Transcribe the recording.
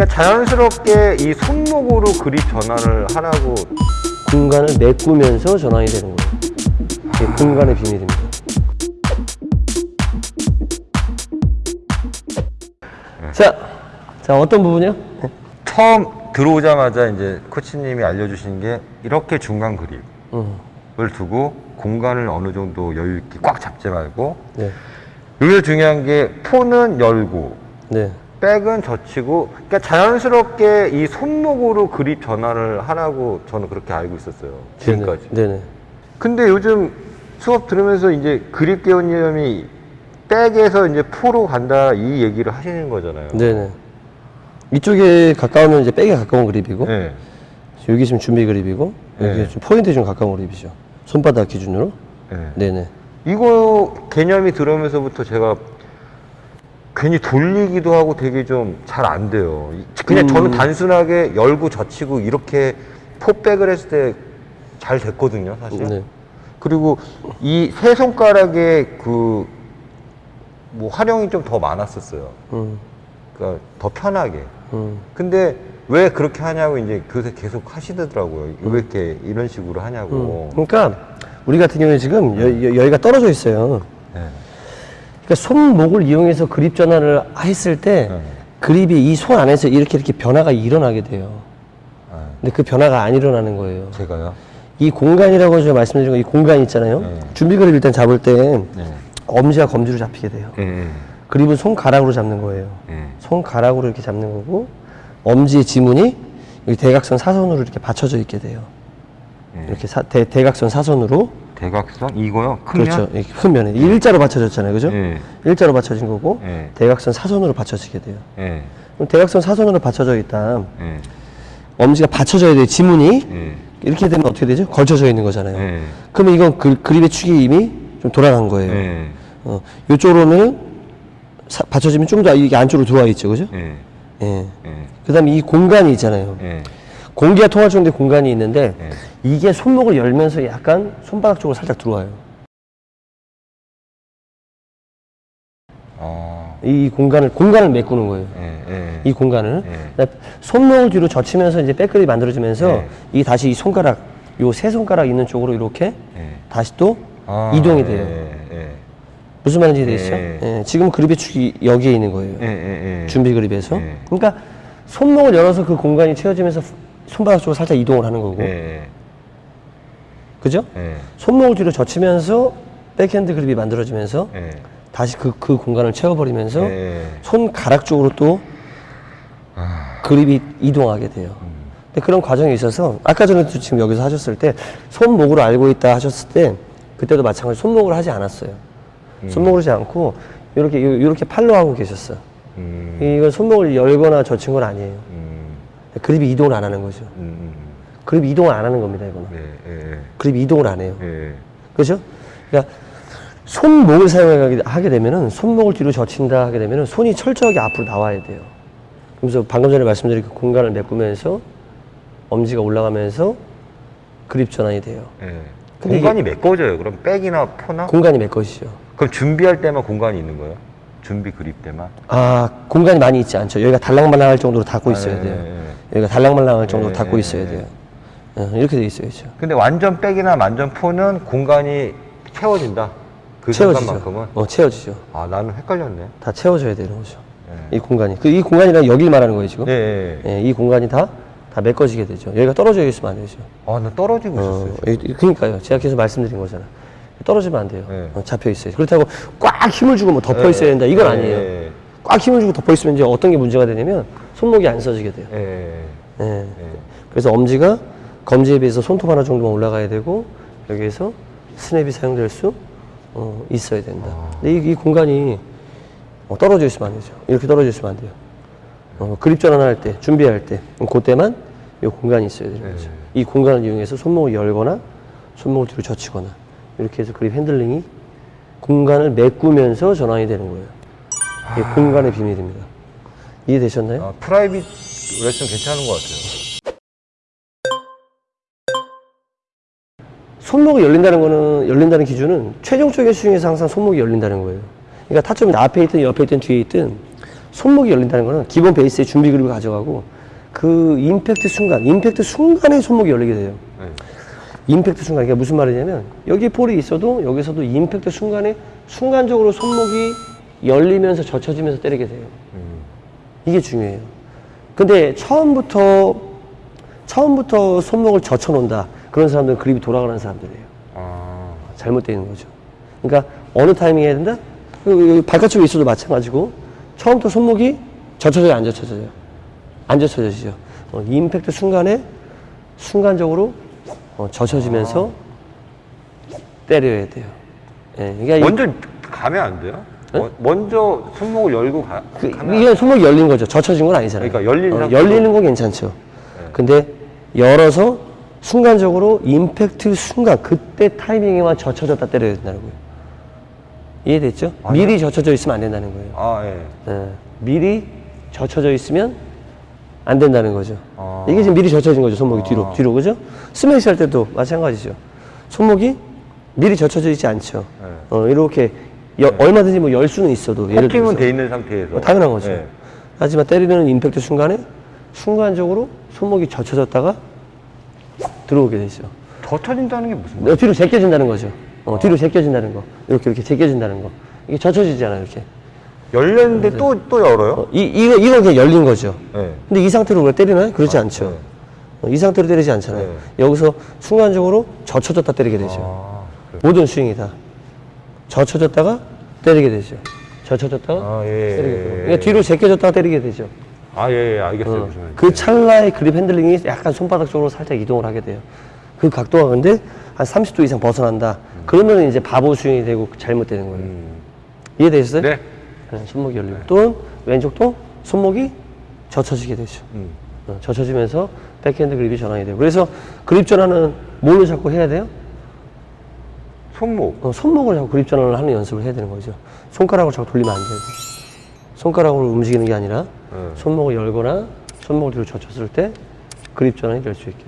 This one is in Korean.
그러니까 자연스럽게 이 손목으로 그립 전환을 하라고 공간을 메꾸면서 전환이 되는 거예요. 이게 공간의 비밀입니다. 자, 자 어떤 부분이요? 네. 처음 들어오자마자 이제 코치님이 알려주신 게 이렇게 중간 그립을 음, 두고 공간을 어느 정도 여유 있게 꽉 잡지 말고 네, 여기서 중요한 게 폰은 열고 네, 백은 젖히고 그러니까 자연스럽게 이 손목으로 그립 전환을 하라고 저는 그렇게 알고 있었어요 지금까지 네네, 네네. 근데 요즘 수업 들으면서 이제 그립 개념이 백에서 이제 포로 간다 이 얘기를 하시는 거잖아요 네네. 이쪽에 가까우면 이제 백에 가까운 그립이고, 네. 여기 있으면 준비 그립이고, 여기 네. 좀 포인트에 좀 가까운 그립이죠. 손바닥 기준으로. 네. 네네. 이거 개념이 들어오면서부터 제가 괜히 돌리기도 하고 되게 좀 잘 안 돼요. 이- 그냥 음. 저는 단순하게 열고 젖히고 이렇게 포백을 했을 때 잘 됐거든요, 사실. 네. 그리고 이 세 손가락의 그, 뭐 활용이 좀 더 많았었어요. 음, 그러니까 더 편하게. 음. 근데 왜 그렇게 하냐고 이제 그새 계속 하시더라고요. 왜 이렇게 이런 식으로 하냐고. 그러니까 우리 같은 경우에 지금 여, 여, 여기가 떨어져 있어요. 네. 그러니까 손목을 이용해서 그립 전환을 했을 때 네. 그립이 이 손 안에서 이렇게 이렇게 변화가 일어나게 돼요. 아, 근데 그 변화가 안 일어나는 거예요. 제가요? 이 공간이라고 제가 말씀드린 거 이 공간 있잖아요. 네. 준비 그립 일단 잡을 때 네. 엄지와 검지로 잡히게 돼요. 예, 그립은 손가락으로 잡는 거예요. 예. 손가락으로 이렇게 잡는 거고 엄지의 지문이 여기 대각선 사선으로 이렇게 받쳐져 있게 돼요. 예. 이렇게 사- 대, 대각선 사선으로 대각선 이거요? 크면? 그렇죠. 이렇게 큰 면에 일자로 받쳐졌잖아요, 그죠? 예. 일자로 받쳐진 거고 예. 대각선 사선으로 받쳐지게 돼요. 예. 그럼 대각선 사선으로 받쳐져 있다. 예. 엄지가 받쳐져야 돼요. 지문이 예. 이렇게 되면 어떻게 되죠? 걸쳐져 있는 거잖아요. 예. 그러면 이건 그, 그립의 축이 이미 좀 돌아간 거예요. 예. 어, 이쪽으로 오면 받쳐지면 좀 더 이게 안쪽으로 들어와 있죠, 그죠? 예. 예. 예. 그다음에 이 공간이 있잖아요. 예. 공기가 통할 정도의 공간이 있는데 예. 이게 손목을 열면서 약간 손바닥 쪽으로 살짝 들어와요. 어. 이 공간을 공간을 메꾸는 거예요. 예. 예. 이 공간을 예. 그다음에 손목을 뒤로 젖히면서 이제 백그립이 만들어지면서 예. 이 다시 이 손가락 요 세 손가락 있는 쪽으로 이렇게 예. 다시 또 아, 이동이 돼요. 무슨 말인지 되시죠? 예. 예, 지금 그립의 축이 여기에 있는 거예요. 준비 그립에서. 예. 그러니까 손목을 열어서 그 공간이 채워지면서 손바닥 쪽으로 살짝 이동을 하는 거고. 예. 그죠? 예. 손목을 뒤로 젖히면서 백핸드 그립이 만들어지면서 예. 다시 그, 그 공간을 채워버리면서 예. 손가락 쪽으로 또 아. 그립이 이동하게 돼요. 근데 그런 과정이 있어서 아까 전에도 지금 여기서 하셨을 때 손목으로 알고 있다 하셨을 때 그때도 마찬가지 손목을 하지 않았어요. 손목을 하지 않고 이렇게 이렇게 팔로 하고 계셨어 요. 음. 이건 손목을 열거나 젖힌 건 아니에요. 음. 그립이 이동을 안 하는 거죠. 음. 그립이 이동을 안 하는 겁니다, 이거는. 예. 예. 그립이 이동을 안 해요. 예. 그렇죠? 그러니까 손목을 사용하게 하게 되면은 손목을 뒤로 젖힌다 하게 되면은 손이 철저하게 앞으로 나와야 돼요. 그래서 방금 전에 말씀드린 그 공간을 메꾸면서 엄지가 올라가면서 그립 전환이 돼요. 예. 공간이 메꿔져요. 그럼 백이나 포나? 공간이 메꿔지죠. 그럼 준비할 때만 공간이 있는 거예요? 준비 그립 때만? 아 공간이 많이 있지 않죠. 여기가 달랑말랑할 정도로 닫고 있어야 예, 돼요. 예, 예. 여기가 달랑말랑할 정도로 예, 닫고 예, 있어야 예. 돼요. 어, 이렇게 돼 있어야죠. 근데 완전 백이나 완전 포는 공간이 채워진다. 그 채워지죠. 어 채워지죠. 아 나는 헷갈렸네. 다 채워져야 되는 거죠. 예. 이 공간이 그 이 공간이랑 여기를 말하는 거예요 지금. 예. 예. 예, 이 공간이 다, 다 메꿔지게 되죠. 여기가 떨어져 있으면 안 되죠. 아 나 떨어지고 어, 있었어요. 이- 그러니까요. 제가 계속 말씀드린 거잖아요. 떨어지면 안 돼요. 네. 어, 잡혀 있어요. 그렇다고 꽉 힘을 주고 뭐 덮어 있어야 예. 된다. 이건 예, 아니에요. 예. 꽉 힘을 주고 덮어 있으면 이제 어떤 게 문제가 되냐면 손목이 안 써지게 돼요. 예. 예. 예. 그래서 엄지가 검지에 비해서 손톱 하나 정도만 올라가야 되고 여기에서 스냅이 사용될 수 어, 있어야 된다. 아. 근데 이, 이 공간이 어, 떨어져 있으면 안 되죠. 이렇게 떨어져 있으면 안 돼요. 어, 그립 전환할 때, 준비할 때, 그때만 이 공간이 있어야 되는 네. 거죠. 이 공간을 이용해서 손목을 열거나 손목을 뒤로 젖히거나 이렇게 해서 그립 핸들링이 공간을 메꾸면서 전환이 되는 거예요. 이게 공간의 비밀입니다. 이해되셨나요? 아, private 레슨 괜찮은 것 같아요. 손목이 열린다는 거는 열린다는 기준은 최종적인 스윙에서 항상 손목이 열린다는 거예요. 그러니까 타점이 앞에 있든 옆에 있든 뒤에 있든 손목이 열린다는 거는 기본 베이스의 준비 그립을 가져가고 그 임팩트 순간, 임팩트 순간에 손목이 열리게 돼요. 네. 임팩트 순간, 이게 무슨 말이냐면 여기 폴이 있어도 여기서도 임팩트 순간에 순간적으로 손목이 열리면서 젖혀지면서 때리게 돼요. 음. 이게 중요해요. 근데 처음부터 처음부터 손목을 젖혀 놓는다. 그런 사람들은 그립이 돌아가는 사람들이에요. 아. 잘못되어 있는 거죠. 그러니까 어느 타이밍에 해야 된다? 그, 여기 발가락에 있어도 마찬가지고 처음부터 손목이 젖혀져요, 안 젖혀져요? 안 젖혀지죠. 어, 임팩트 순간에 순간적으로 어, 젖혀지면서 때려야 돼요. 예, 그러니까 이- 먼저 가면 안 돼요? 어, 먼저 손목을 열고 가, 그, 가면 이게 손목이 열린 거죠. 젖혀진 건 아니잖아요. 그러니까 열린 어, 상태로- 열리는 건 괜찮죠. 근데 열어서 순간적으로 임팩트 순간 그때 타이밍에만 젖혀졌다 때려야 된다는 거예요. 이해됐죠? 미리 젖혀져 있으면 안 된다는 거예요. 아, 예. 예, 미리 젖혀져 있으면 안 된다는 거죠. 아. 이게 지금 미리 젖혀진 거죠. 손목이 뒤로, 뒤로 그죠? 스매시 할 때도 마찬가지죠. 손목이 미리 젖혀져 있지 않죠. 네. 어, 이렇게 여- 얼마든지 뭐 열 수는 있어도 예를 들어서 돼 있는 상태에서. 어, 당연한 거죠. 예. 하지만 때리는 임팩트 순간에 순간적으로 손목이 젖혀졌다가 들어오게 되죠. 젖혀진다는 게 무슨 말이에요? 어, 뒤로 제껴진다는 거죠. 어, 뒤로 제껴진다는 거. 이렇게 이렇게 제껴진다는 거. 이게 젖혀지잖아요, 이렇게. 열렸는데 또, 또 열어요? 어, 이, 이거, 이건 그냥 열린 거죠. 예. 근데 이 상태로 왜 때리나요? 그렇지 않죠. 네. 어, 이 상태로 때리지 않잖아요. 네. 여기서 순간적으로 젖혀졌다 때리게 되죠. 아? 모든 스윙이 다. 젖혀졌다가 때리게 되죠. 젖혀졌다가 아, 예, 때리게 예, 되고. 예. 그러니까 뒤로 제껴졌다가 때리게 되죠. 아, 예, 예, 알겠어요. 어. 그 찰나의 그립 핸들링이 약간 손바닥 쪽으로 살짝 이동을 하게 돼요. 그 각도가 근데 한 30도 이상 벗어난다. 그러면 이제 바보 스윙이 되고 잘못되는 거예요. 음. 이해되셨어요? 네. 네, 손목이 열리고. 또는 왼쪽도 손목이 젖혀지게 되죠. 음. 어, 젖혀지면서 백핸드 그립이 전환이 돼요. 그래서 그립 전환은 뭘로 자꾸 해야 돼요? 손목. 어, 손목을 자꾸 그립 전환을 하는 연습을 해야 되는 거죠. 손가락을 자꾸 돌리면 안 되고. 손가락으로 움직이는 게 아니라 네. 손목을 열거나 손목을 뒤로 젖혔을 때 그립 전환이 될 수 있게.